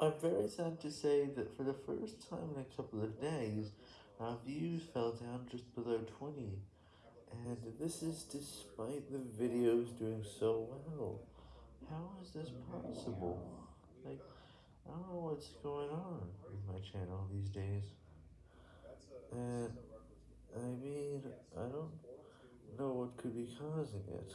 I'm very sad to say that for the first time in a couple of days, our views fell down just below 20, and this is despite the videos doing so well. How is this possible? Like, I don't know what's going on with my channel these days. And, I mean, I don't know what could be causing it.